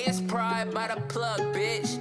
Hey, it's pride by the plug, bitch.